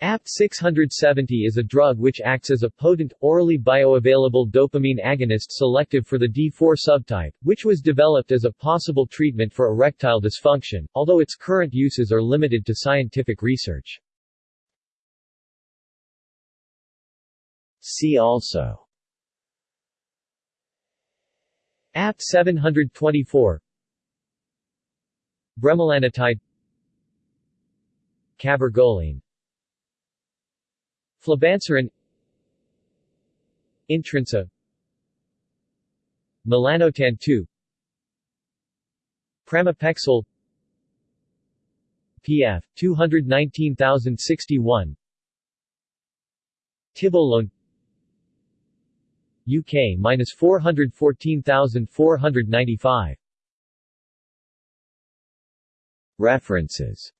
ABT-670 is a drug which acts as a potent, orally bioavailable dopamine agonist selective for the D4 subtype, which was developed as a possible treatment for erectile dysfunction, although its current uses are limited to scientific research. See also ABT-724 Bremelanotide Cabergoline Flibanserin Intrinsa Melanotan 2 Pramipexole. PF 219061 Tibolone UK minus 414495 References